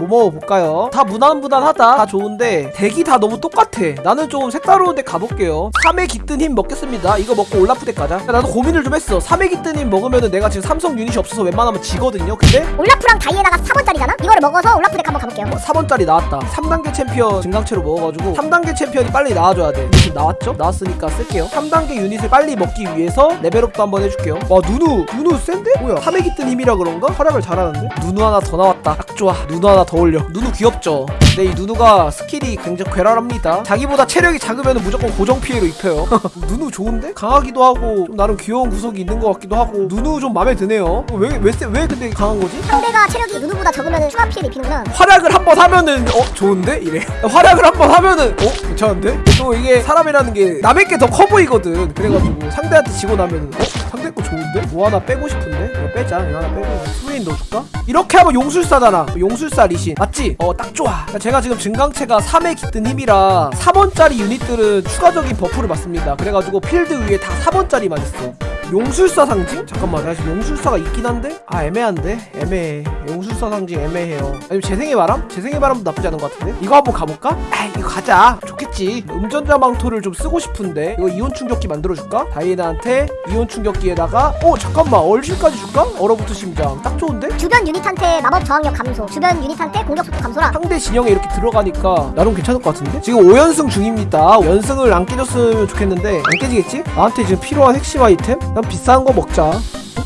뭐 먹어볼까요? 다 무난무난하다. 다 좋은데 덱이 다 너무 똑같아. 나는 좀 색다른 데 가볼게요. 3에 깃든 힘 먹겠습니다. 이거 먹고 올라프 덱 가자. 나도 고민을 좀 했어. 3에 깃든 힘 먹으면은 내가 지금 삼성 유닛이 없어서 웬만하면 지거든요. 근데 올라프랑 다이애나가 4번짜리잖아? 이거를 먹어서 올라프 덱 한번 가볼게요. 4번짜리 나왔다. 3단계 챔피언 증강체로 먹어가지고 3단계 챔피언이 빨리 나와줘야 돼. 지금 나왔죠? 나왔으니까 쓸게요. 3단계 유닛을 빨리 먹기 위해서 level up도 한번 해줄게요. 와 누누! 누누 센데? 뭐야? 3에 깃든 힘이라 그런가? 활약을 잘하는데? 누누 하나 더 나왔다. 딱 좋아. 누누 하나 더 올려. 누누 귀엽죠? 근데 이 누누가 skill이 굉장히 괴랄합니다. 자기보다 체력이 작으면 무조건 고정 피해로 입혀요. 누누 좋은데? 강하기도 하고 좀 나름 귀여운 구석이 있는 것 같기도 하고 누누 좀 마음에 드네요. 왜, 왜, 세- 왜 근데 강한 거지? 상대가 체력이 누누보다 적으면 추가 피해를 입히는구나. 활약을 한 번 하면은 어 좋은데? 이래. 활약을 한 번 하면은 어 괜찮은데? 또 이게 사람이라는 게 남의 게 더 커 보이거든. 그래가지고 상대한테 지고 나면은 어 거 좋은데? 뭐 하나 빼고 싶은데? 이거 빼자. 이거 하나 빼고. 스웨인 넣어줄까? 이렇게 하면 용술사잖아. 용술사 리신. 맞지? 어 딱 좋아. 제가 지금 증강체가 3에 깃든 힘이라 4번짜리 유닛들은 추가적인 buff를 받습니다. 그래가지고 필드 위에 다 4번짜리만 있어 용술사 상징? 잠깐만 나 지금 용술사가 있긴 한데? 아 애매한데? 애매해 용술사 상징 애매해요 아니면 재생의 바람? 재생의 바람도 나쁘지 않은 것 같은데? 이거 한번 가볼까? 아 이거 가자 좋겠지 음전자 망토를 좀 쓰고 싶은데 이거 이온 충격기 만들어줄까? 다이애나한테 이온 충격기에다가 어 잠깐만 얼실까지 줄까? 얼어붙은 심장 딱 좋은데? 주변 유닛한테 마법 저항력 감소 주변 유닛한테 공격 속도 감소라 상대 진영에 이렇게 들어가니까 나름 괜찮을 것 같은데? 지금 5연승 중입니다 연승을 안 깨줬으면 좋겠는데 안 깨지겠지? 나한테 지금 필요한 핵심 아이템? 난 비싼 거 먹자 어?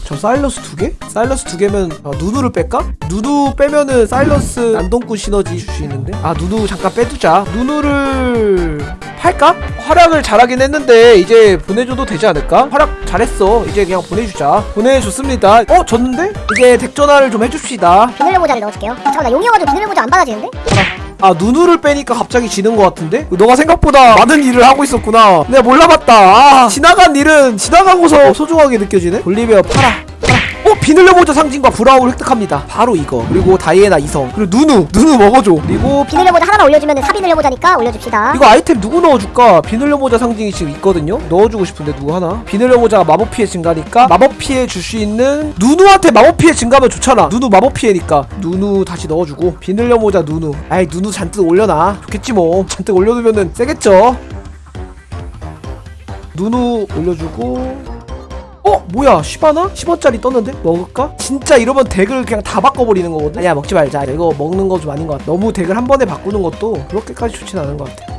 저 사일러스 두 개? 사일러스 두 개면 아, 누누를 뺄까? 누누 빼면은 사일러스 난동꾼 시너지 있는데 아 누누 잠깐 빼두자 누누를 팔까? 활약을 잘하긴 했는데 이제 보내줘도 되지 않을까? 활약 잘했어 이제 그냥 보내주자 보내줬습니다 어? 졌는데? 이제 덱전화를 좀 해줍시다 비늘레 모자를 넣어줄게요 잠깐 나 용이어가지고 비늘레 모자 안 받아지는데? 아 누누를 빼니까 갑자기 지는 것 같은데? 너가 생각보다 많은 일을 하고 있었구나. 내가 몰라봤다. 아 지나간 일은 지나가고서 소중하게 느껴지네? 볼리베어 팔아 팔아 어? 비늘려보자 상징과 브라움을 획득합니다. 바로 이거. 그리고 다이애나 이성. 그리고 누누 누누 먹어줘. 그리고 비늘레 모자. 하나만 올려주면 사비늘레 모자니까 올려줍시다. 이거 아이템 누구 넣어줄까? 비늘려 모자 상징이 지금 있거든요? 넣어주고 싶은데 누구 하나? 비늘려 모자가 마법 피해 증가니까 마법 피해 줄 수 있는 누누한테 마법 피해 증가하면 좋잖아. 누누 마법 피해니까. 누누 다시 넣어주고. 비늘려 모자 누누. 아이 누누 잔뜩 올려놔. 좋겠지 뭐. 잔뜩 올려두면은 세겠죠? 누누 올려주고 어? 뭐야 시바나? 10원짜리 떴는데? 먹을까? 진짜 이러면 덱을 그냥 다 바꿔버리는 거거든? 아니야 먹지 말자 이거 먹는 거 좀 아닌 것 같아 너무 덱을 한 번에 바꾸는 것도 그렇게까지 좋진 않은 것 같아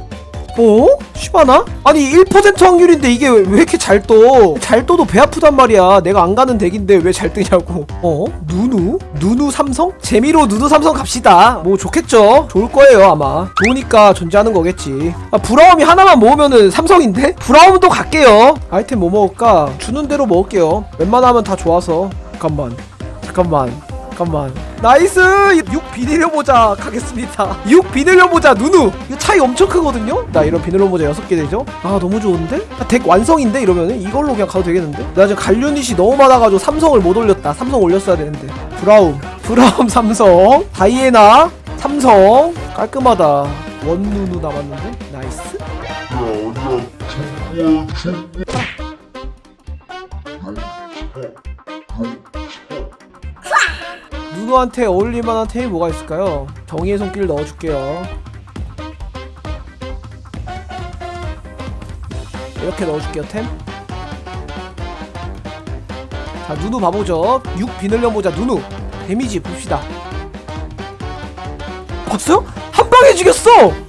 어? 시바나? 아니 1% 확률인데 이게 왜, 왜 이렇게 잘 떠? 잘 떠도 배 아프단 말이야 내가 안 가는 덱인데 왜 잘 뜨냐고 어? 누누? 누누 삼성? 재미로 누누 삼성 갑시다 뭐 좋겠죠? 좋을 거예요 아마 좋으니까 존재하는 거겠지 아 브라움이 하나만 모으면은 삼성인데? 브라움도 갈게요 아이템 뭐 먹을까? 주는 대로 먹을게요 웬만하면 다 좋아서 잠깐만 잠깐만 잠깐만. 나이스! 6 비닐려 모자 가겠습니다. 6 비닐려 모자 누누! 이거 차이 엄청 크거든요? 나 이런 비닐려 모자 6개 되죠? 아 너무 좋은데? 아, 덱 완성인데 이러면은? 이걸로 그냥 가도 되겠는데? 나 지금 갈류닛이 너무 많아가지고 삼성을 못 올렸다. 삼성 올렸어야 되는데. 브라움. 브라움 삼성. 다이애나 삼성. 깔끔하다. 원누누 남았는데? 나이스 누누한테 어울릴만한 템이 뭐가 있을까요? 정의의 손길 넣어줄게요 이렇게 넣어줄게요 템. 자 누누 봐보죠 6 비늘려 모자 누누 데미지 봅시다 봤어요? 한 방에 죽였어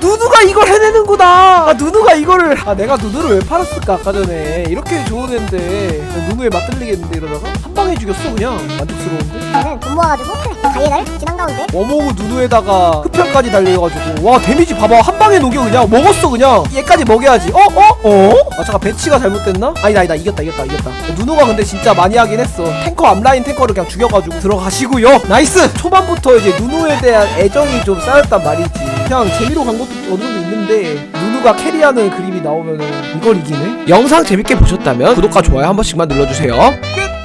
누누가 이걸 해내는구나. 아 누누가 이거를 아 내가 누누를 왜 팔았을까 아까 전에. 이렇게 좋은 애인데 누누에 맞들리겠는데 이러다가 한 방에 죽였어 그냥. 만족스러운데? 얘는 돈 모아가지고 다이애나를 지난 가운데. 워모그 누누에다가 흡혈까지 달려가지고. 와 데미지 봐봐. 한 방에 녹여 그냥. 먹었어 그냥. 얘까지 먹여야지. 어? 어? 어? 아 잠깐 배치가 잘못됐나? 아니다 아니다. 이겼다 이겼다 이겼다. 누누가 근데 진짜 많이 하긴 했어. 탱커 앞라인 탱커를 그냥 죽여가지고 들어가시고요. nice! 초반부터 이제 누누에 대한 애정이 좀 쌓였단 말이지. 그냥 재미로 간 것도 어느 정도 있는데 누누가 carry하는 그림이 나오면은 이걸 이기네? 영상 재밌게 보셨다면 구독과 좋아요 한 번씩만 눌러주세요 끝!